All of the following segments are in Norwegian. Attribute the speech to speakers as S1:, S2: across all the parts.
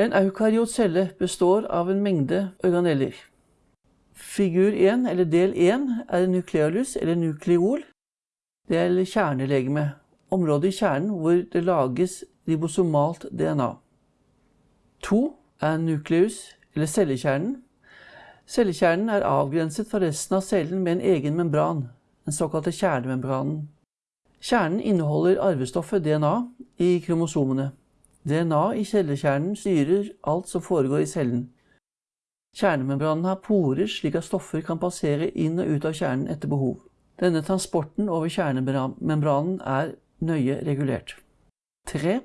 S1: En eukaryot celle består av en mengde organeller. Figur 1, eller del 1, er nukleolus, eller nukleol. Det er kjernelegeme, området i kjernen hvor det lages ribosomalt DNA. 2 er nukleus, eller cellekjernen. Cellekjernen er avgrenset fra resten av cellen med en egen membran, den såkalte kjernemembranen. Kjernen inneholder arvestoffet DNA i kromosomene. DNA i cellekjernen styrer alt som foregår i cellen. Kjernemembranen har porer slik at stoffer kan passere inn og ut av kjernen etter behov. Denne transporten over kjernemembranen er nøye regulert. 3.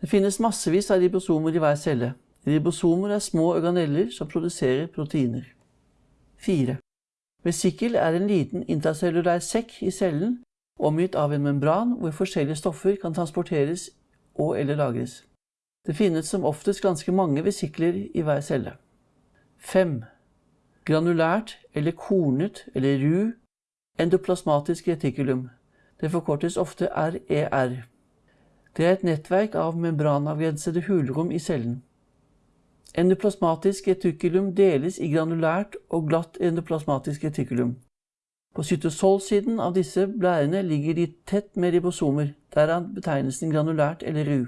S1: Det finnes massevis av ribosomer i hver celle. Ribosomer er små organeller som produserer proteiner. 4. Vesikkel er en liten intercellulær sekk i cellen omgitt av en membran hvor forskjellige stoffer kan transporteres og eller lagres. Det finnes som oftest ganske mange vesikler i hver celle. 5. Granulært eller kornet eller ru endoplasmatisk retikulum. Det forkortes ofte RER. Det er et nettverk av membranavgrensede hulrom i cellen. Endoplasmatisk retikulum deles i granulært og glatt endoplasmatisk retikulum. På cytosolsiden av disse blærene ligger de tett med ribosomer, derav betegnelsen granulært eller ru.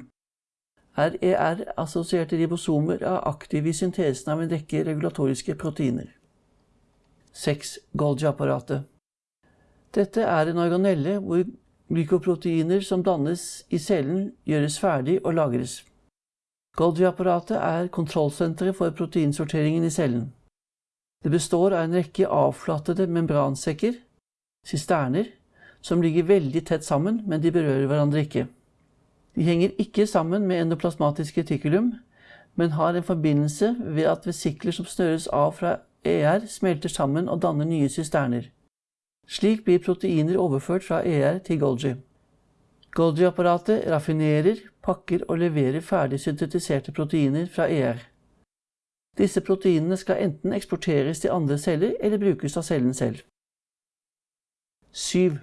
S1: RER-assosierte ribosomer er aktive i syntesen av en rekke regulatoriske proteiner. 6. Golgi-apparatet. Dette er en organelle hvor glykoproteiner som dannes i cellen, gjøres ferdig og lagres. Golgi-apparatet er kontrollsenteret for proteinsorteringen i cellen. Det består av en rekke avflattede membransekker, sisterner, som ligger veldig tett sammen, men de berører hverandre ikke. De henger ikke sammen med endoplasmatisk retikulum, men har en forbindelse ved at vesikler som snøres av fra ER, smelter sammen og danner nye systerner. Slik blir proteiner overført fra ER til Golgi. Golgi-apparatet raffinerer, pakker og leverer ferdig syntetiserte proteiner fra ER. Disse proteinene skal enten eksporteres til andre celler eller brukes av cellen selv. 7.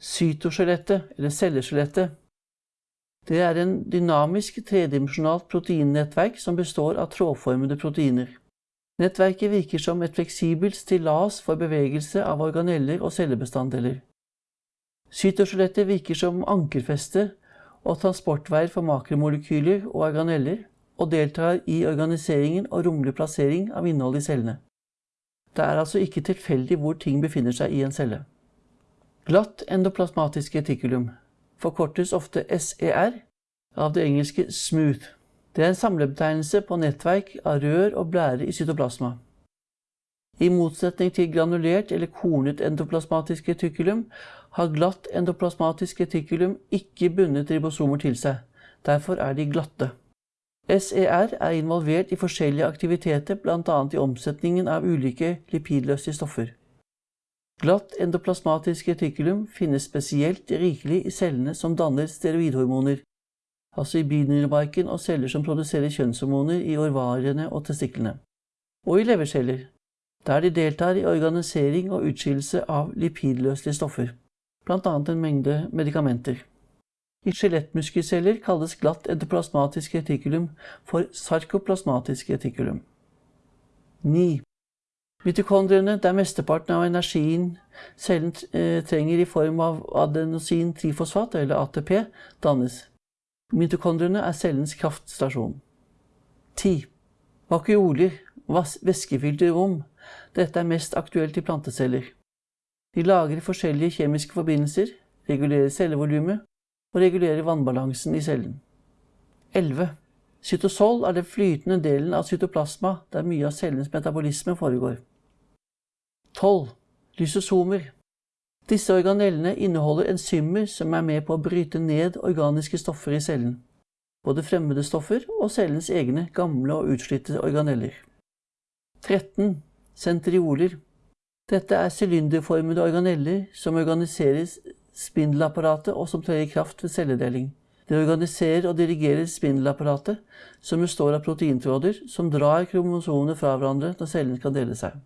S1: Cytoskjelettet, eller celleskjelettet. Det er en dynamisk tredimensjonalt proteinnettverk som består av trådformede proteiner. Nettverket virker som et fleksibelt stillas for bevegelse av organeller og cellebestanddeler. Cytoskjelettet virker som ankerfeste og transportveier for makromolekyler og organeller, og deltar i organiseringen og romlig plassering av innholdet i cellene. Det er altså ikke tilfeldig hvor ting befinner seg i en celle. Glatt endoplasmatisk retikulum forkortes ofte SER av det engelske smooth. Det er en samlebetegnelse på nettverk av rør og blære i cytoplasma. I motsetning til granulert eller kornet endoplasmatisk retikulum har glatt endoplasmatisk retikulum ikke bundet ribosomer til seg. Derfor er de glatte. SER er involvert i forskjellige aktiviteter, bl.a. i omsetningen av ulike lipidløse stoffer. Glatt endoplasmatisk retikulum finnes spesielt rikelig i cellene som danner steroidhormoner, altså i binyremarken og celler som produserer kjønnshormoner i orvariene og testiklene, og i leverceller, der de deltar i organisering og utskillelse av lipidløselige stoffer, bl.a. en mengde medikamenter. I skjelettmuskelceller kalles glatt endoplasmatisk retikulum for sarkoplasmatisk retikulum. 9. Mitokondriene, der mesteparten av energien cellen eh, trenger i form av adenosin-trifosfat, eller ATP, dannes. Mitokondriene er cellens kraftstasjon. 10. Vakuoler, væskefylte rom. Dette er mest aktuelt i planteceller. De lagrer forskjellige kjemiske forbindelser, regulerer cellevolumet og regulerer vannbalansen i cellen. 11. Cytosol er den flytende delen av cytoplasma der mye av cellens metabolisme foregår. 12. Lysosomer. Disse organellene inneholder enzymer som er med på å bryte ned organiske stoffer i cellen, både fremmede stoffer og cellens egne gamle og utslitte organeller. 13. Sentrioler. Dette er sylinderformede organeller som organiserer spindelapparatet og som trer i kraft ved celledeling. Det organiserer og dirigerer spindelapparatet, som består av proteintråder som drar kromosomene fra hverandre når cellen skal dele seg.